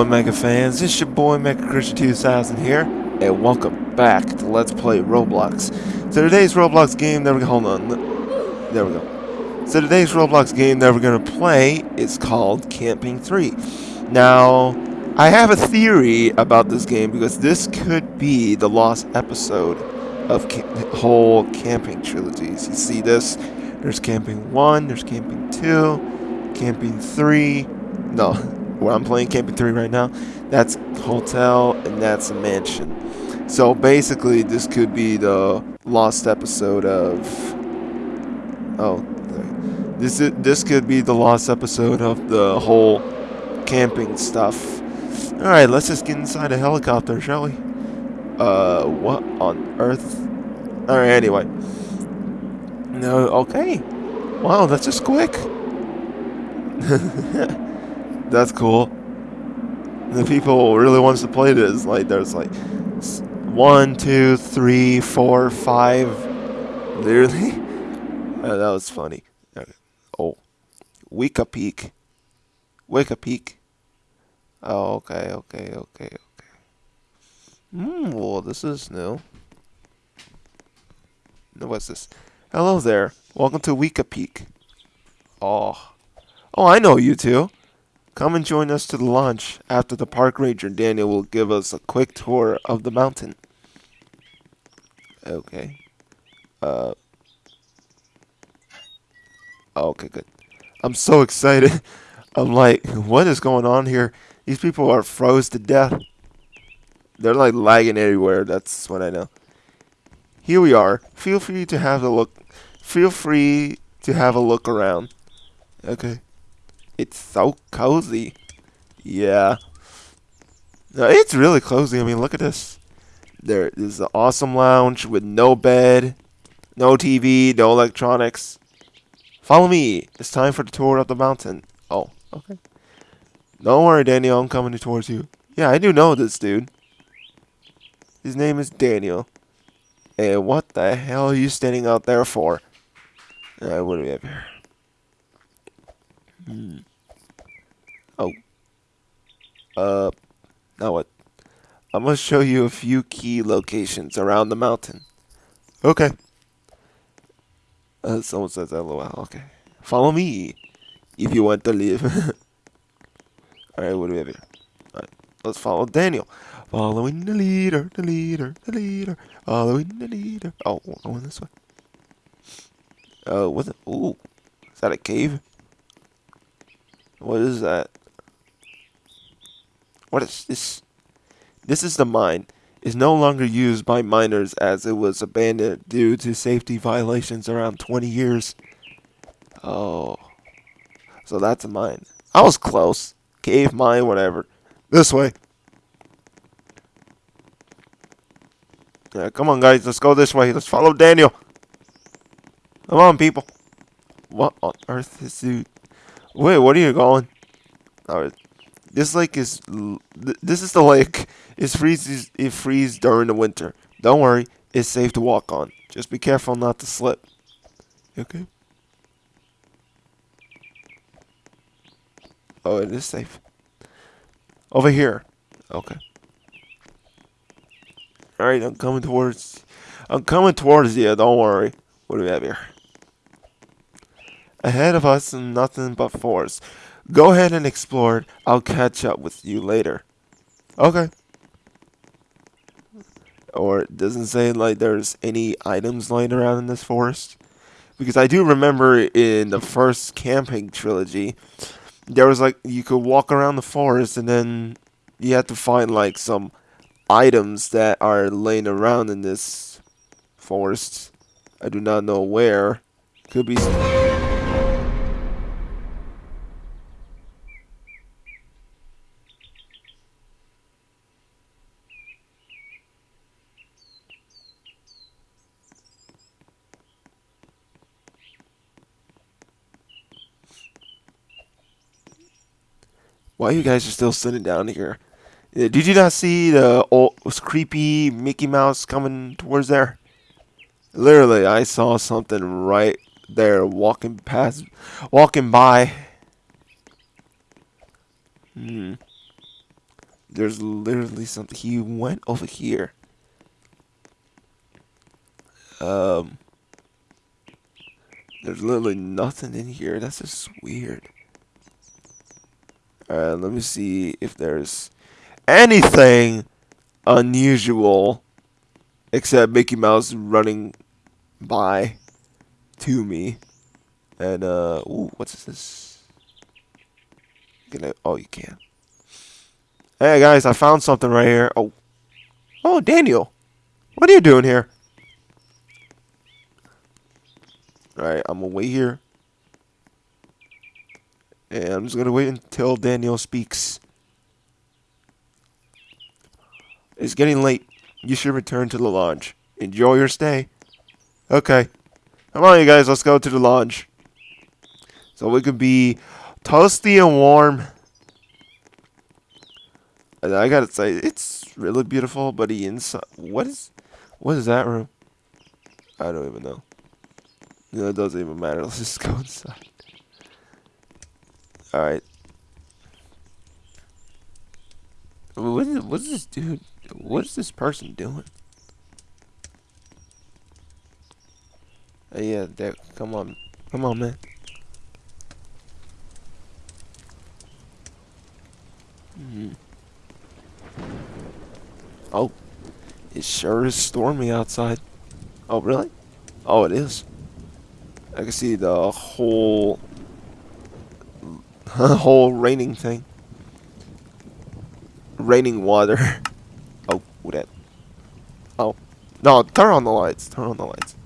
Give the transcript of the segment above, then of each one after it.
going, Mega fans? It's your boy Mega Christian 2000 here, and welcome back to Let's Play Roblox. So today's Roblox game that we hold on, there we go. So today's Roblox game that we're gonna play is called Camping 3. Now, I have a theory about this game because this could be the lost episode of whole camping trilogies. You see this? There's Camping 1, there's Camping 2, Camping 3. No, where I'm playing Camping 3 right now, that's hotel and that's a mansion. So basically, this could be the lost episode of. Oh, this is, this could be the lost episode of the whole camping stuff. All right, let's just get inside a helicopter, shall we? Uh, what on earth? All right, anyway. No, okay. Wow, that's just quick. That's cool. The people really wants to play this. Like there's like one, two, three, four, five. Literally, uh, that was funny. Okay. Oh, Wika Peak. Wika Peak. Oh, okay, okay, okay, okay. Hmm. Well, this is new. What's this? Hello there. Welcome to Wika Peak. Oh. Oh, I know you two. Come and join us to the launch. After the park ranger, Daniel will give us a quick tour of the mountain. Okay. Uh. Okay, good. I'm so excited. I'm like, what is going on here? These people are froze to death. They're like lagging everywhere. That's what I know. Here we are. Feel free to have a look. Feel free to have a look around. Okay. It's so cozy. Yeah. No, it's really cozy. I mean, look at this. There is an awesome lounge with no bed, no TV, no electronics. Follow me. It's time for the tour of the mountain. Oh, okay. Don't worry, Daniel. I'm coming towards you. Yeah, I do know this dude. His name is Daniel. And what the hell are you standing out there for? Alright, what do we here? Hmm. Uh, now what? I'm going to show you a few key locations around the mountain. Okay. Uh, someone says LOL. Okay. Follow me if you want to live. Alright, what do we have here? Alright, let's follow Daniel. Following the leader, the leader, the leader. Following the leader. Oh, going this way. Uh, what's it? Ooh. Is that a cave? What is that? What is this? This is the mine. Is no longer used by miners as it was abandoned due to safety violations around 20 years. Oh. So that's a mine. I was close. Cave, mine, whatever. This way. Yeah, come on, guys. Let's go this way. Let's follow Daniel. Come on, people. What on earth is dude? Wait, what are you going? Alright. This lake is this is the lake. It freezes it freezes during the winter. Don't worry, it's safe to walk on. Just be careful not to slip. Okay. Oh, it is safe. Over here. Okay. Alright, I'm coming towards I'm coming towards you, don't worry. What do we have here? Ahead of us nothing but forest. Go ahead and explore it. I'll catch up with you later. Okay. Or it doesn't say like there's any items lying around in this forest. Because I do remember in the first camping trilogy, there was like you could walk around the forest and then you had to find like some items that are laying around in this forest. I do not know where. Could be. Why you guys are still sitting down here? Did you not see the old creepy Mickey Mouse coming towards there? Literally, I saw something right there walking past, walking by. Hmm. There's literally something. He went over here. Um. There's literally nothing in here. That's just weird. Alright, let me see if there's anything unusual except Mickey Mouse running by to me. And, uh, ooh, what's this? Can I, oh, you can. Hey, guys, I found something right here. Oh. Oh, Daniel. What are you doing here? Alright, I'm gonna wait here. And I'm just gonna wait until Daniel speaks. It's getting late. You should return to the lodge. Enjoy your stay. Okay. Come on, you guys. Let's go to the lodge. So we can be toasty and warm. And I gotta say, it's really beautiful, but the inside... What is... What is that room? I don't even know. No, it doesn't even matter. Let's just go inside. Alright. What is, what's this dude? What is this person doing? Hey, yeah. Come on. Come on, man. Mm. Oh. It sure is stormy outside. Oh, really? Oh, it is. I can see the whole whole raining thing. Raining water. oh, that. Oh. No, turn on the lights. Turn on the lights.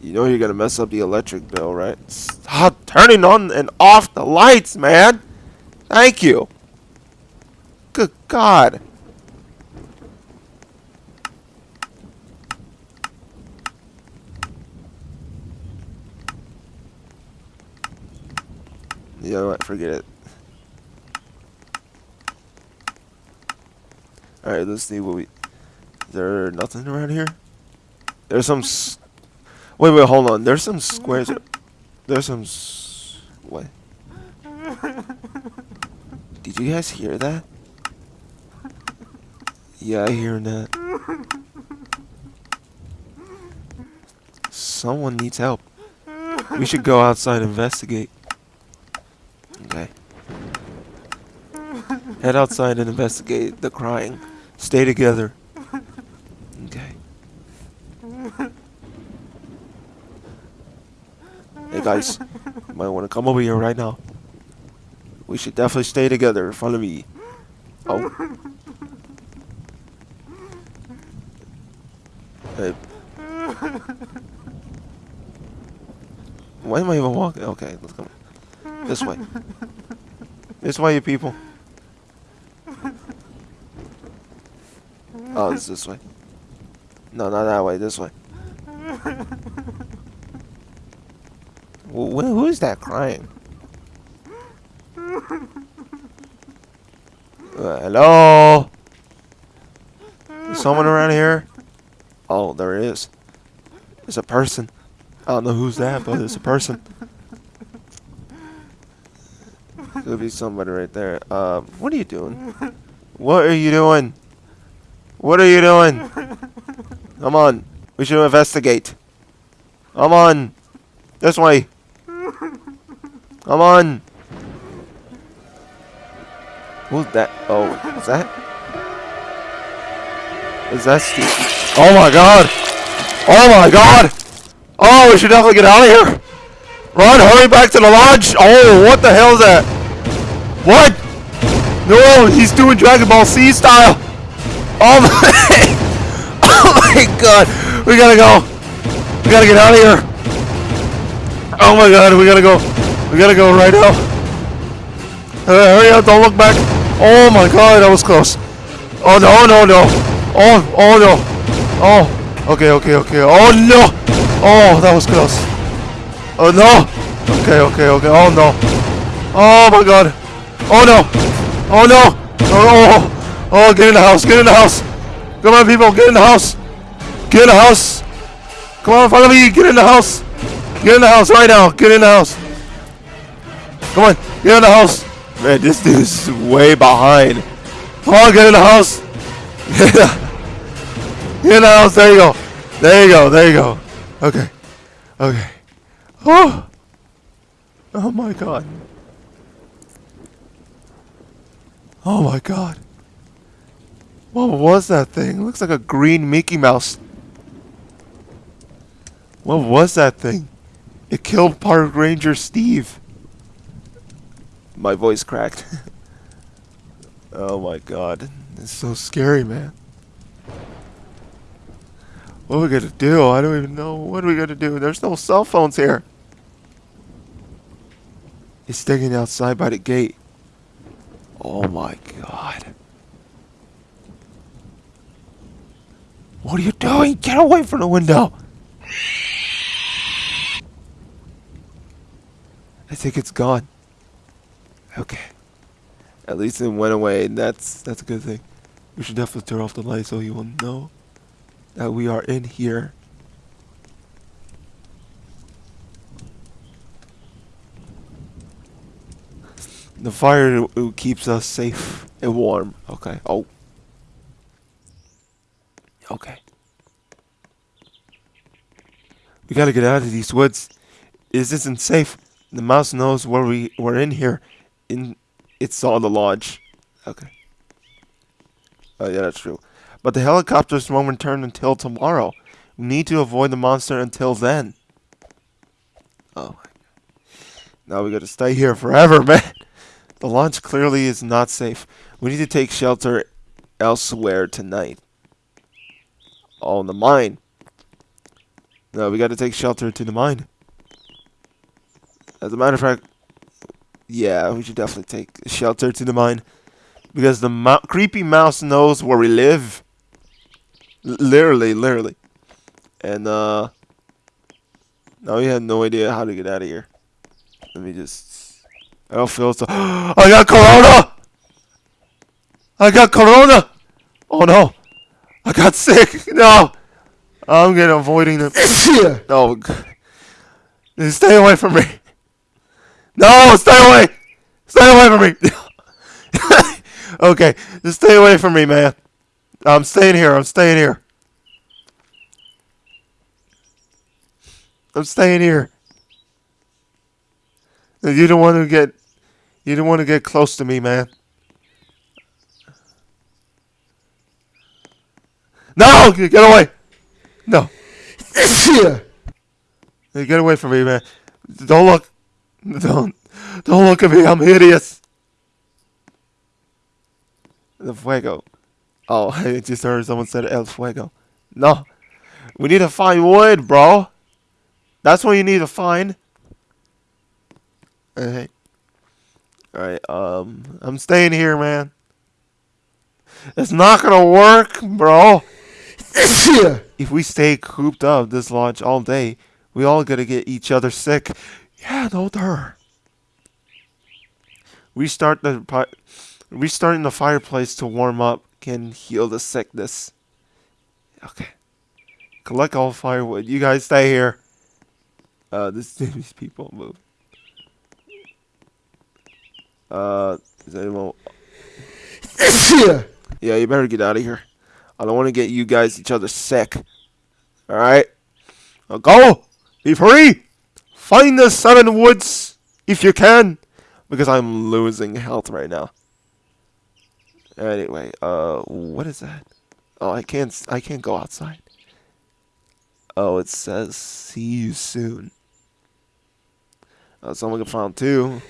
You know you're gonna mess up the electric bill, right? Stop turning on and off the lights, man! Thank you! Good God! Know what? Forget it. Alright, let's see what we... Is there nothing around here? There's some... wait, wait, hold on. There's some squares... There's some... what? Did you guys hear that? Yeah, I hear that. Someone needs help. We should go outside and investigate. Okay. Head outside and investigate the crying. Stay together. Okay. Hey guys, you might want to come over here right now. We should definitely stay together of me. Oh. Hey. Why am I even walking? Okay, let's go. This way. This way, you people. Oh, it's this way. No, not that way. This way. Who is that crying? Uh, hello? Is someone around here? Oh, there is. There's a person. I don't know who's that, but it's a person. Could be somebody right there. Um, what are you doing? What are you doing? What are you doing? Come on. We should investigate. Come on. This way. Come on. Who's that? Oh, is that? Is that Steve? Oh my god! Oh my god! Oh, we should definitely get out of here! Run, hurry back to the lodge! Oh, what the hell is that? What? No, he's doing Dragon Ball Z style! Oh my, oh my god! We gotta go! We gotta get out of here! Oh my god, we gotta go! We gotta go right now! Uh, hurry up, don't look back! Oh my god, that was close! Oh no, no, no! Oh, oh no! Oh, okay, okay, okay. Oh no! Oh, that was close. Oh no! Okay, okay, okay. Oh no! Oh my god! Oh no! Oh no! Oh, oh, oh, get in the house, get in the house! Come on, people, get in the house! Get in the house! Come on, follow me, get in the house! Get in the house right now, get in the house! Come on, get in the house! Man, this dude is way behind. Come on, get in the house. Get in the house. There you go. There you go. There you go. Okay. Okay. Oh. Oh my god. Oh my god. What was that thing? looks like a green Mickey Mouse. What was that thing? It killed Park Ranger Steve. My voice cracked. oh my god. It's so scary, man. What are we gonna do? I don't even know. What are we gonna do? There's no cell phones here. He's standing outside by the gate. Oh my god. What are you doing? Get away from the window! I think it's gone. Okay. At least it went away, and that's that's a good thing. We should definitely turn off the light so he will know that we are in here. The fire keeps us safe and warm. Okay. Oh. Okay. We gotta get out of these woods. This isn't safe. The mouse knows where we we're in here. In it's all the lodge. Okay. Oh yeah, that's true. But the helicopters won't return until tomorrow. We need to avoid the monster until then. Oh my god. Now we gotta stay here forever, man. The launch clearly is not safe. We need to take shelter elsewhere tonight. Oh, in the mine. No, we gotta take shelter to the mine. As a matter of fact, yeah, we should definitely take shelter to the mine. Because the creepy mouse knows where we live. L literally, literally. And, uh... Now we have no idea how to get out of here. Let me just... I don't feel so... I got corona! I got corona! Oh no! I got sick! No! I'm gonna avoiding them. no. Stay away from me. No, stay away! Stay away from me! okay, just stay away from me, man. I'm staying here. I'm staying here. I'm staying here. You don't want to get you don't want to get close to me, man. No! Get away! No. Get away from me, man. Don't look. Don't, don't look at me. I'm hideous. The fuego. Oh, I just heard someone said El Fuego. No. We need to find wood, bro. That's what you need to find. Hey. Alright, um, I'm staying here, man. It's not gonna work, bro. if we stay cooped up this lodge all day, we all gonna get each other sick. Yeah, no, there. Restart the restarting the fireplace to warm up can heal the sickness. Okay. Collect all firewood. You guys stay here. Uh, this these people move. Uh, is anyone? yeah, you better get out of here. I don't want to get you guys each other sick. All right. Now go. Be free. Find the seven woods if you can, because I'm losing health right now. Anyway, uh, what is that? Oh, I can't. I can't go outside. Oh, it says see you soon. Uh, someone found two.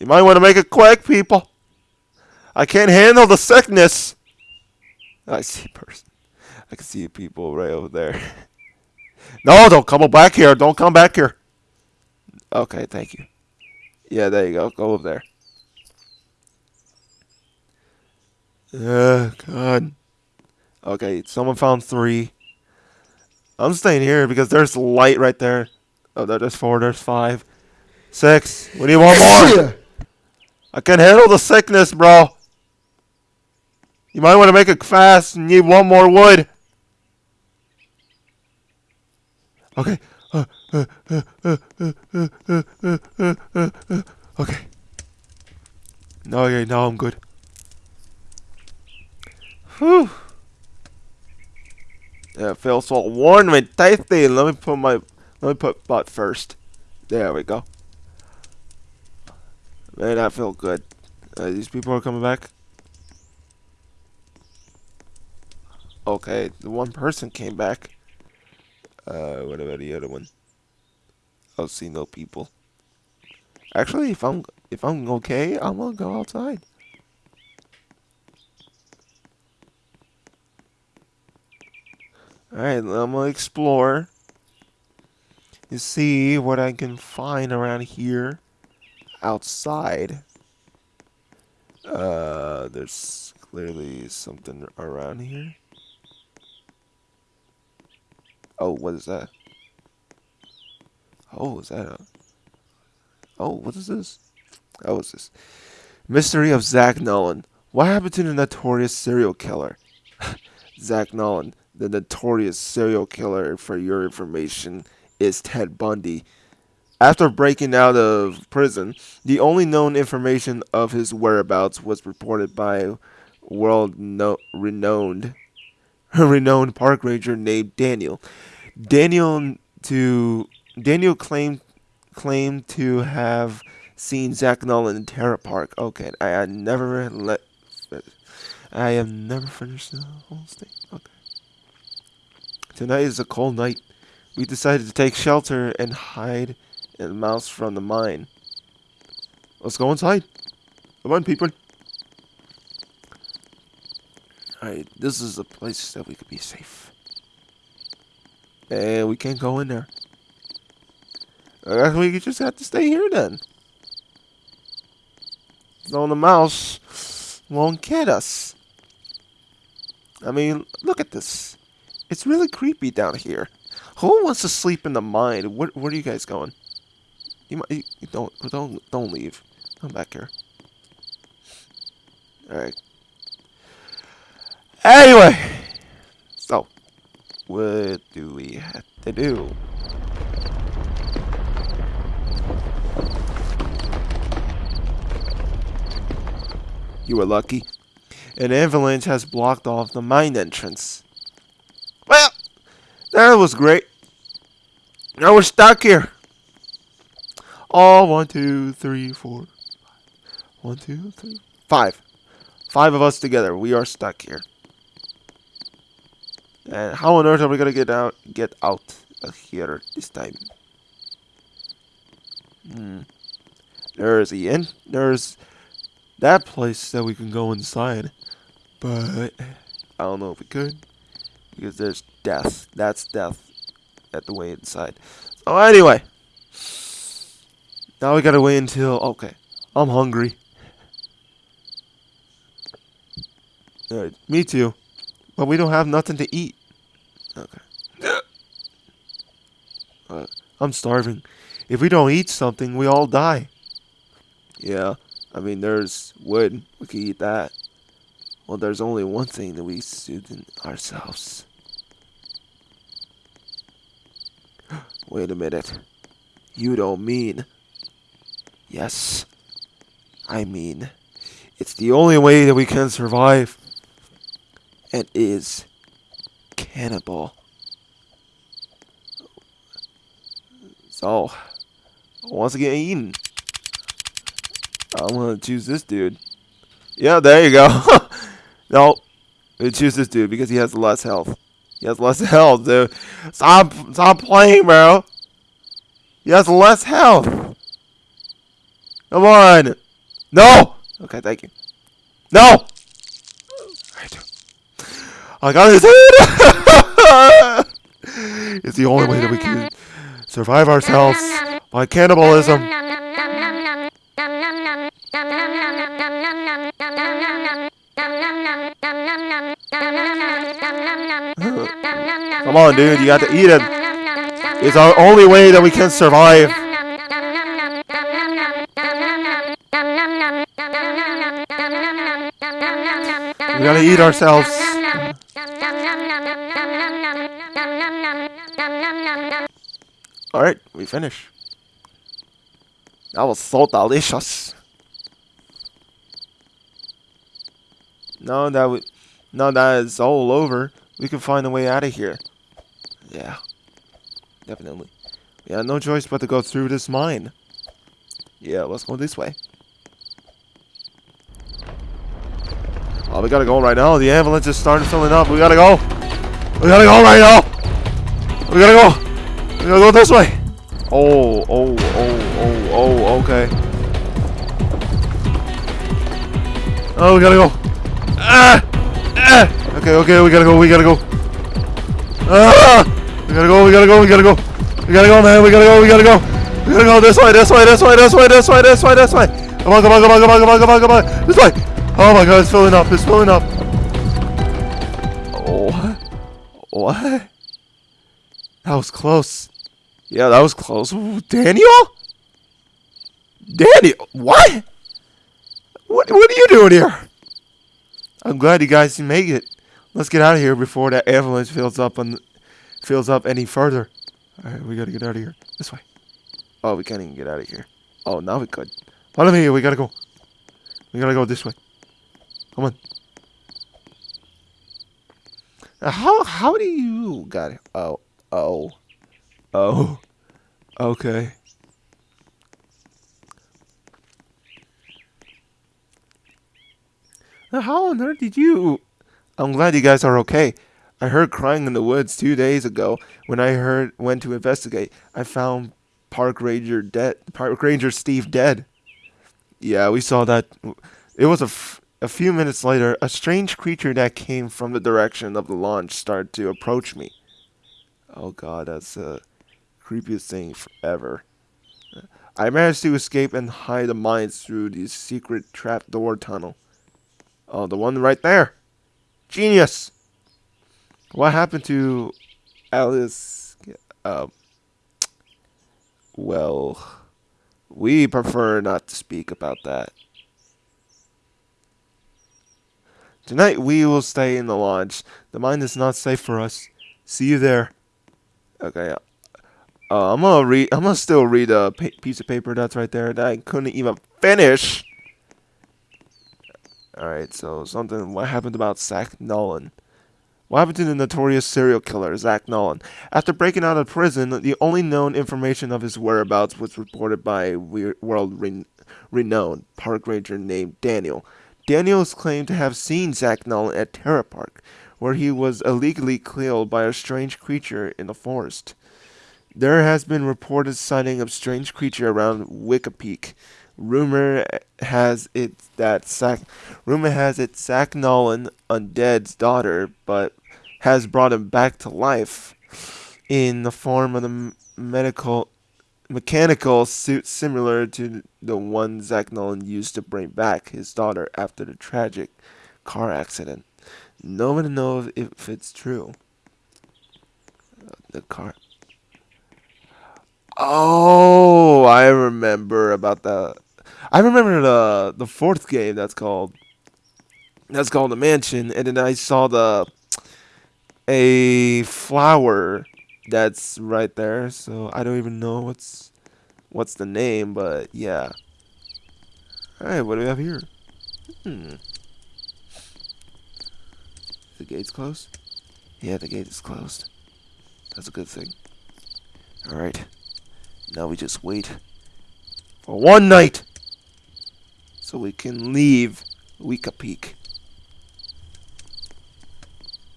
You might want to make it quick, people. I can't handle the sickness. I see person. I can see people right over there. No, don't come back here. Don't come back here. Okay, thank you. Yeah, there you go. Go over there. Oh, God. Okay, someone found three. I'm staying here because there's light right there. Oh, there's four. There's five. Six. We need one more. I can handle the sickness, bro. You might want to make it fast and need one more wood. Okay. okay. No, yeah, no, I'm good. Whew. Yeah, feels so warm and tasty. Let me put my, let me put butt first. There we go. Man, I feel good. Uh, these people are coming back. Okay, the one person came back. Uh, what about the other one? I'll see no people. Actually, if I'm if I'm okay, I'm gonna go outside. Alright, I'm gonna explore. You see what I can find around here. Outside. Uh, there's clearly something around here. Oh, what is that? Oh, is that a... Oh, what is this? Oh, what's this? Mystery of Zach Nolan. What happened to the notorious serial killer? Zach Nolan, the notorious serial killer, for your information, is Ted Bundy. After breaking out of prison, the only known information of his whereabouts was reported by a world no renowned renowned park ranger named Daniel. Daniel to Daniel claimed claimed to have seen Zach Nolan in Terra Park. Okay, I had never let I have never finished the whole thing. Okay. Tonight is a cold night. We decided to take shelter and hide the mouse from the mine. Let's go inside. Come on, people. Alright, this is a place that we could be safe. And we can't go in there. Guess we just have to stay here then. So the mouse won't get us. I mean, look at this. It's really creepy down here. Who wants to sleep in the mine? Where, where are you guys going? You, might, you don't don't don't leave. Come back here. All right. Anyway, so what do we have to do? You were lucky. An avalanche has blocked off the mine entrance. Well, that was great. Now we're stuck here. All one, two, three, four. One, two, three, five. Five of us together. We are stuck here. And how on earth are we gonna get out? Get out of here this time? Hmm. There's the inn. There's that place that we can go inside. But I don't know if we could. Because there's death. That's death at the way inside. So anyway. Now we gotta wait until okay. I'm hungry. Alright, me too. But we don't have nothing to eat. Okay. Uh, I'm starving. If we don't eat something, we all die. Yeah. I mean, there's wood. We could eat that. Well, there's only one thing that we soothe ourselves. Wait a minute. You don't mean... Yes. I mean... It's the only way that we can survive. And is... Cannibal. So... Once again eaten. I'm gonna choose this dude. Yeah, there you go. no, we choose this dude because he has less health. He has less health, dude. Stop, stop playing, bro. He has less health. Come on. No. Okay, thank you. No. I got his head. it's the only way that we can survive ourselves by cannibalism. Come on, dude, you got to eat it. It's our only way that we can survive. We gotta eat ourselves. Alright, we finish. That was so delicious. Now that we, now that it's all over, we can find a way out of here. Yeah, definitely. We have no choice but to go through this mine. Yeah, let's go this way. Oh, we gotta go right now. The ambulance is starting to filling up. We gotta go. We gotta go right now. We gotta go. We gotta go this way. Oh, oh, oh, oh, oh, okay. Oh, we gotta go. Ah! Ah! Okay, okay, we gotta go, we gotta go. Ah! We gotta go, we gotta go, we gotta go. We gotta go, man, we gotta go, we gotta go. We gotta go this way, this way, this way, this way, this way, this way, this way. Come on, come on, come on, come on, come on, come on, come on. This way. Oh my god, it's filling up, it's filling up. Oh. What? That was close. Yeah, that was close. Daniel? Daniel? What? What, what are you doing here? I'm glad you guys make it. Let's get out of here before that avalanche fills up and fills up any further. Alright, we gotta get out of here. This way. Oh, we can't even get out of here. Oh, now we could. Follow me, we gotta go. We gotta go this way. Come on. Uh, how how do you got it? Oh oh oh okay. How on earth did you? I'm glad you guys are okay. I heard crying in the woods two days ago. When I heard went to investigate, I found Park Ranger dead. Park Ranger Steve dead. Yeah, we saw that. It was a, f- a few minutes later. A strange creature that came from the direction of the launch started to approach me. Oh God, that's the creepiest thing ever. I managed to escape and hide the mines through the secret trapdoor tunnel. Oh, the one right there. Genius. What happened to Alice? Uh, well, we prefer not to speak about that. Tonight we will stay in the lodge. The mine is not safe for us. See you there. Okay. Uh, I'm gonna read. I'm gonna still read a piece of paper that's right there that I couldn't even finish. All right. So something. What happened about Zach Nolan? What happened to the notorious serial killer, Zach Nolan? After breaking out of prison, the only known information of his whereabouts was reported by a world re- renowned park ranger named Daniel. Daniel is claimed to have seen Zach Nolan at Terra Park, where he was illegally killed by a strange creature in the forest. There has been reported sighting of strange creature around Wicca Peak. Rumor has it that Zach, rumor has it Zach Nolan, Undead's daughter, but has brought him back to life in the form of the medical mechanical suit similar to the one Zach Nolan used to bring back his daughter after the tragic car accident. No one knows if it's true. The car. Oh, I remember about the. I remember the the fourth game that's called. That's called the mansion, and then I saw the a flower that's right there. So I don't even know what's what's the name, but yeah. All right, what do we have here? Hmm. The gate's closed. Yeah, the gate is closed. That's a good thing. All right. Now we just wait for one night so we can leave Wicca Peak.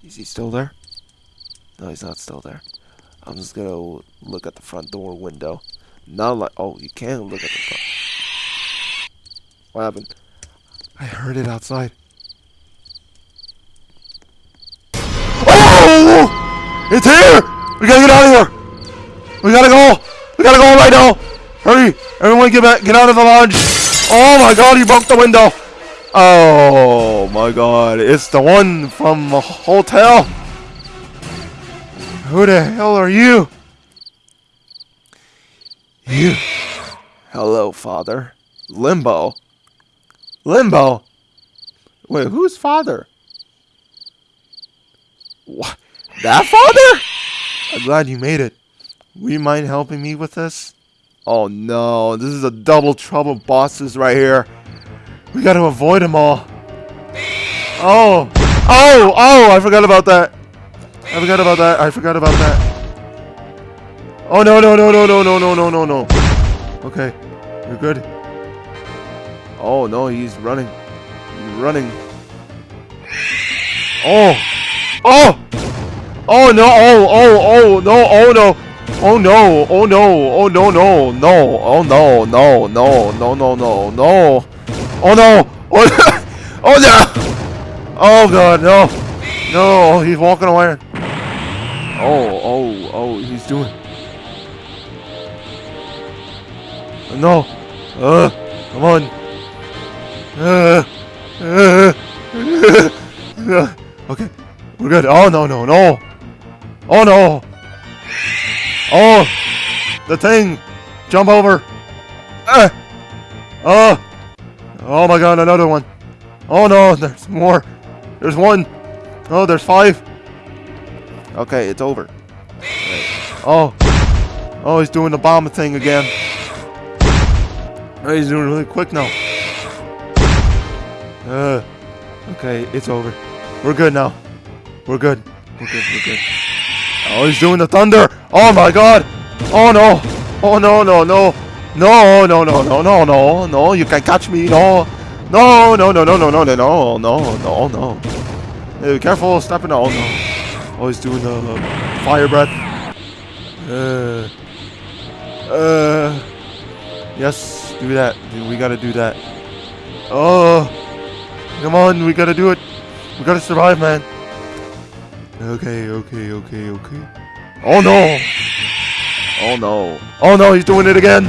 Is he still there? No, he's not still there. I'm just gonna look at the front door window. Not like oh, you can look at the front. What happened? I heard it outside. Oh! It's here! We gotta get out of here! We gotta go! We gotta go right now! Hurry! Everyone get back, get out of the lodge! Oh my god, he broke the window! Oh my god, it's the one from the hotel! Who the hell are you? You. Hello, father. Limbo. Limbo? Wait, who's father? What? That father? I'm glad you made it. Would you mind helping me with this? Oh no, this is a double trouble bosses right here. We gotta avoid them all. Oh! Oh! Oh! I forgot about that. I forgot about that. I forgot about that. Oh no no no no no no no no no no. Okay, you're good. Oh no, he's running. He's running. Oh! Oh! Oh no! Oh oh oh no! Oh no! Oh no! Oh no! Oh no no no! Oh no no no no no no no! Oh no! Oh, oh no! Oh god no! No! He's walking away. Oh oh oh! He's doing. No! Uh! Come on! Uh! Uh! uh. Okay, we're good. Oh no no no! Oh no! Oh! The thing! Jump over! Ah! Oh! Oh my god, another one! Oh no, there's more! There's one! Oh, there's five! Okay, it's over. Oh! Oh, he's doing the bomb thing again. Oh, he's doing it really quick now. Uh, okay, it's over. We're good now. We're good. We're good, we're good. Oh, he's doing the thunder! Oh my god! Oh no! Oh no, no, no! No, no, no, no, no, no, no, you can catch me, no! No, no, no, no, no, no, no, no, no, no, no. Hey, careful, stepping on. Oh no. Oh, he's doing the fire breath. Uh, uh, yes, do that. We gotta do that. Oh, come on, we gotta do it. We gotta survive, man. Okay, okay, okay, okay. Oh no! Oh no. Oh no, he's doing it again!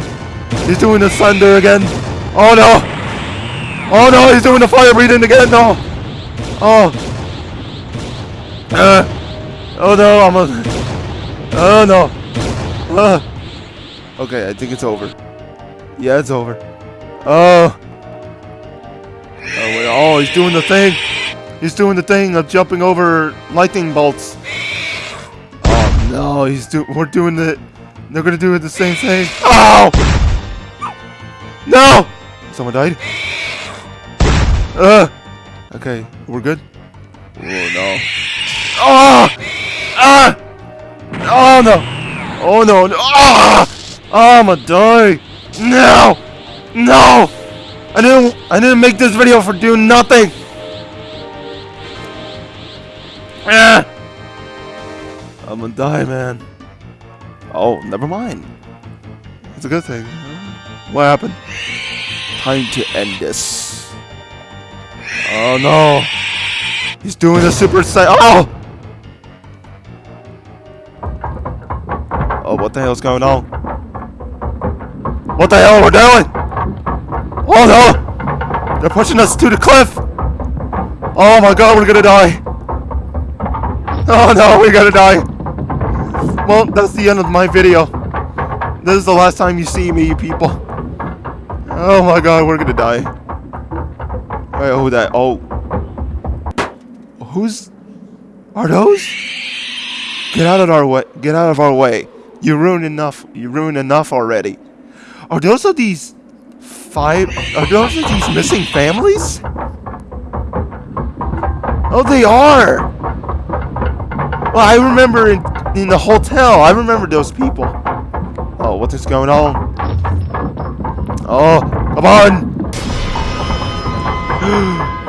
He's doing the thunder again! Oh no! Oh no, he's doing the fire breathing again! No! Oh! Uh, oh no, I'm a... Oh no! Uh, okay, I think it's over. Yeah, it's over. Oh! Oh, oh, he's doing the thing! He's doing the thing of jumping over lightning bolts. Oh no, he's do we're doing the they're gonna do the same thing. Oh No! Someone died? Uh Okay, we're good? Oh no. Oh! Ah! Oh no! Oh no! no. Ah! Oh, I'm gonna die! No! No! I didn't I didn't make this video for doing nothing! I'm gonna die, man. Oh, never mind. It's a good thing. What happened? Time to end this. Oh no! He's doing the super saiyan. Oh! Oh, what the hell's going on? What the hell are we doing? Oh no! They're pushing us to the cliff! Oh my god, we're gonna die! Oh no, we're gonna die. Well, that's the end of my video. This is the last time you see me, you people. Oh my god, we're gonna die. Wait, who that? Oh. Who's... Are those? Get out of our way. Get out of our way. You ruined enough. You ruined enough already. Are those of these five... Are those of these missing families? Oh, they are! Well, I remember in, in the hotel. I remember those people. Oh, what is going on? Oh, come on!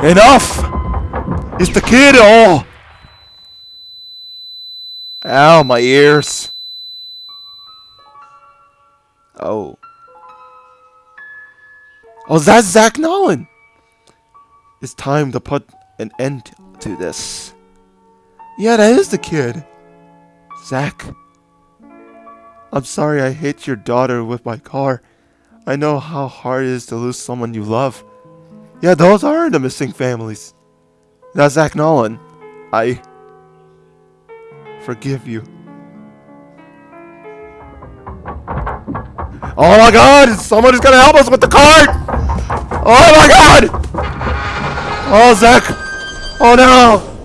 Enough! It's the kid! Oh! Ow, my ears. Oh. Oh, that's Zach Nolan! It's time to put an end to this. Yeah, that is the kid. Zach. I'm sorry I hit your daughter with my car. I know how hard it is to lose someone you love. Yeah, those are the missing families. That's Zach Nolan. I forgive you. Oh my god! Somebody's gonna help us with the cart! Oh my god! Oh, Zach! Oh no!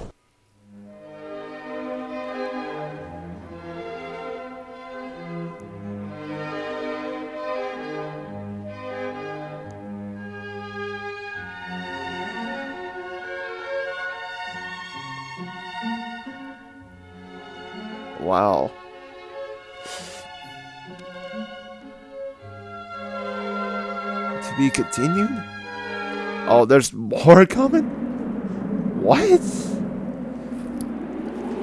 Wow. To be continued? Oh, there's more coming? What?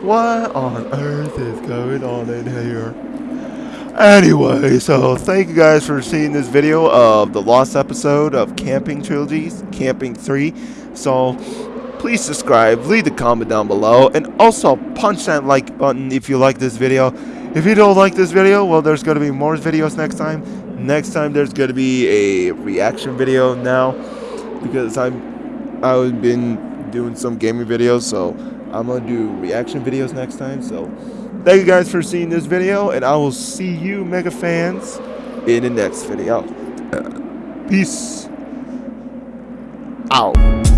What on earth is going on in here? Anyway, so thank you guys for seeing this video of the lost episode of Camping Trilogies, Camping 3. So, please subscribe, leave a comment down below, and also punch that like button if you like this video. If you don't like this video, well, there's going to be more videos next time. Next time, there's going to be a reaction video now, because I'm, I've been doing some gaming videos, so I'm going to do reaction videos next time, so... Thank you guys for seeing this video, and I will see you, Mega fans, in the next video. Peace out.